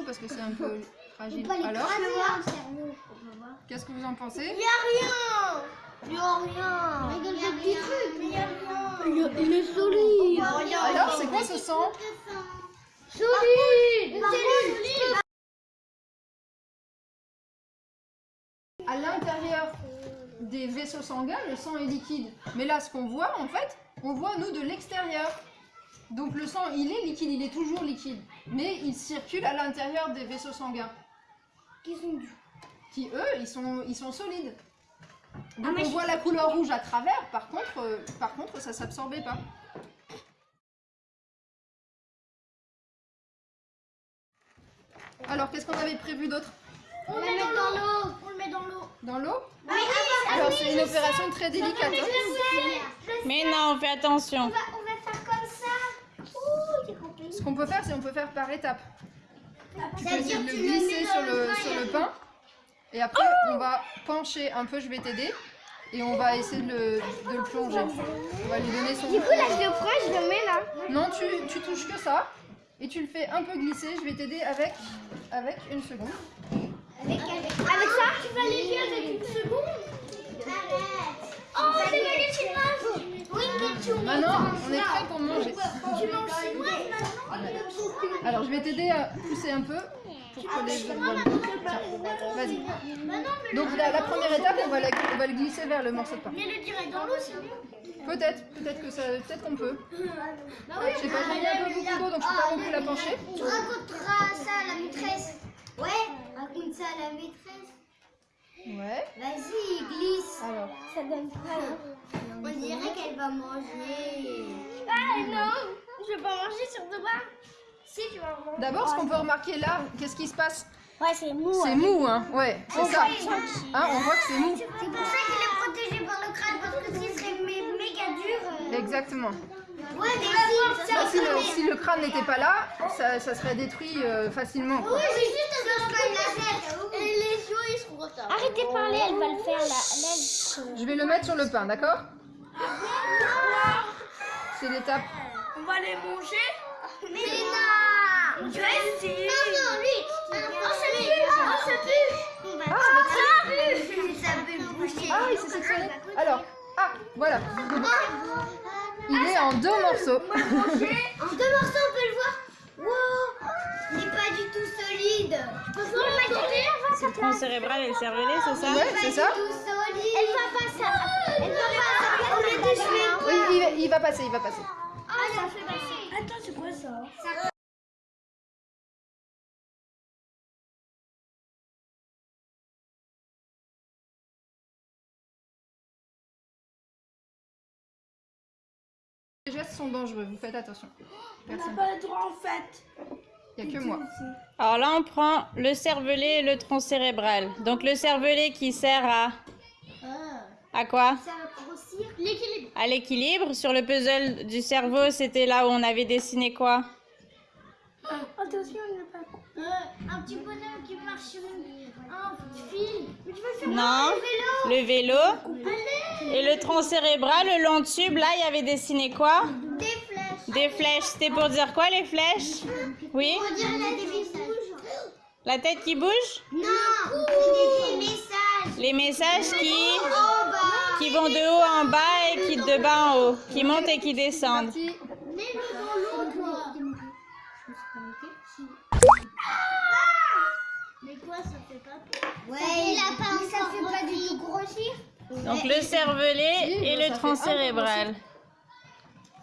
trop parce que c'est un peu fragile. Alors, voir. qu'est-ce que vous en pensez? Y a rien. Y a rien. Regarde le petit truc. Mais y a rien. Il est solide. Alors, c'est quoi ce sang? Solide. À l'intérieur des vaisseaux sanguins, le sang est liquide. Mais là, ce qu'on voit, en fait, on voit, nous, de l'extérieur. Donc le sang, il est liquide, il est toujours liquide. Mais il circule à l'intérieur des vaisseaux sanguins. Qui sont du Qui, eux, ils sont, ils sont solides. Donc Ah, on voit la couleur rouge à travers, par contre, euh, par contre ça s'absorbait pas. Alors, qu'est-ce qu'on avait prévu d'autre On le met dans l'eau. On le met dans l'eau. Dans l'eau Ah oui, Alors, c'est une opération très délicate. hein. Mais non, fais attention. On va, on va faire comme ça. Ouh, j'ai compris. Ce qu'on peut faire, c'est on peut faire par étapes. Tu peux essayer C'est-à-dire de le glisser sur le, sur et le après- pain. Et après, on va pencher un peu, je vais t'aider. Et on va essayer de le, de le plonger. On va lui donner son... Du coup, là, je le prends, je le mets là. Non, tu, tu touches que ça. Et tu le fais un peu glisser. Je vais t'aider avec, avec une seconde. Avec, avec, ça Tu vas l'aider avec une seconde. Oh, c'est magnifique. Oui, mais tu Maintenant, on est prêt pour manger. Tu manges maintenant Alors, je vais t'aider à pousser un peu pour que les Tiens, Vas-y. Donc, la, la première étape, on va, la- on va le glisser vers le morceau de pain. mais le direct dans l'eau, c'est mieux. Peut-être, peut-être que ça, peut-être qu'on peut. Bah Je sais pas, j'ai mis un peu beaucoup d'eau, donc je peux pas plus la pencher. Tu raconteras ça à la maîtresse. Ouais, raconte ça à la maîtresse. Ouais. Vas-y, glisse. Alors, Ça donne pas. On dirait qu'elle va manger. Ah non, vais pas manger sur deux bras. Si, tu vas manger. d'abord, ce qu'on peut remarquer là, qu'est-ce qui se passe Ouais, c'est mou. C'est mou, hein. Ouais, c'est ça. Hein, on voit que c'est mou. C'est pour ça qu'il est protégé par le crâne, parce que s'il serait mé- méga dur. euh, Exactement. Ouais, mais si, Bah, si, le, si le crâne n'était pas là, ça, ça serait détruit euh, facilement. quoi. Oui, c'est juste un une laser. Et les yeux, ils seront retardés. Arrêtez de parler, elle va le faire là. Je vais le mettre sur le pain, d'accord C'est l'étape. On va les manger. Mais non Je vais essayer. Non, non, lui Oh, ça pue. Oh, ça pue. On va Ah, ça pue Ça peut boucher. Ah, il s'est sectionné. Alors, ah, voilà. Il est en deux morceaux. En deux morceaux, on peut le voir. Wow Il n'est pas du tout solide. C'est le tronc cérébral et le cervelet, c'est ça Ouais, c'est ça. Elle va pas ça. Elle va pas va- il va passer, il va passer. Ça fait passer. Attends, c'est quoi ça? Les gestes sont dangereux, vous faites attention. On n'a pas le droit en fait. Il n'y a que moi. Alors là, on prend le cervelet et le tronc cérébral. Donc le cervelet qui sert à... À quoi Ça va grossir. L'équilibre. À l'équilibre. Sur le puzzle du cerveau, c'était là où on avait dessiné quoi Attention, il n'y a pas. Euh, un petit bonhomme qui marche sur une- un fil. Mais tu vas faire Non. Le vélo. Allez Et le tronc cérébral, le long tube, là, il y avait dessiné quoi Des flèches. Des flèches. C'était pour dire quoi, les flèches Oui On dirait la des messages. La tête qui bouge Non, des messages. Les messages qui... Qui vont de haut en bas et qui de bas en haut, qui montent et qui descendent. Mais quoi, ça fait pas peur Ouais, il a pas mais ça fait pas du tout grossir. Donc le cervelet et ça le tronc cérébral.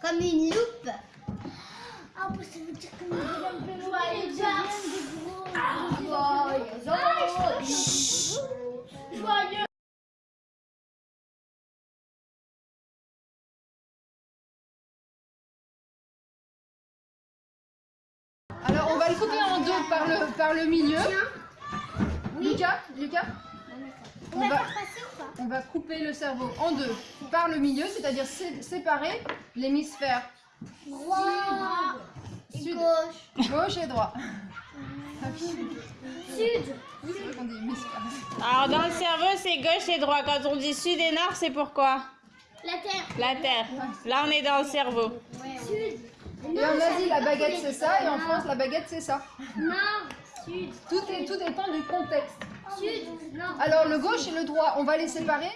Comme une loupe. Ah, bah, ça veut dire que nous allons plus Joyeux par le, par le milieu. Lucas, Lucas On on va va, faire passer ou pas on va couper le cerveau en deux par le milieu, c'est-à-dire sé- séparer l'hémisphère Droit. sud, Gauche. gauche et droit. Sud Oui, dit hémisphère. Alors dans le cerveau, c'est gauche et droit. Quand on dit sud et nord, c'est pourquoi La terre La terre. Là, on est dans le cerveau. Sud Et en Asie, la baguette c'est ça, et en France, la baguette c'est ça. Nord, sud, Tout, est, tout dépend du contexte. sud, nord. Alors le gauche et le droit, on va les séparer.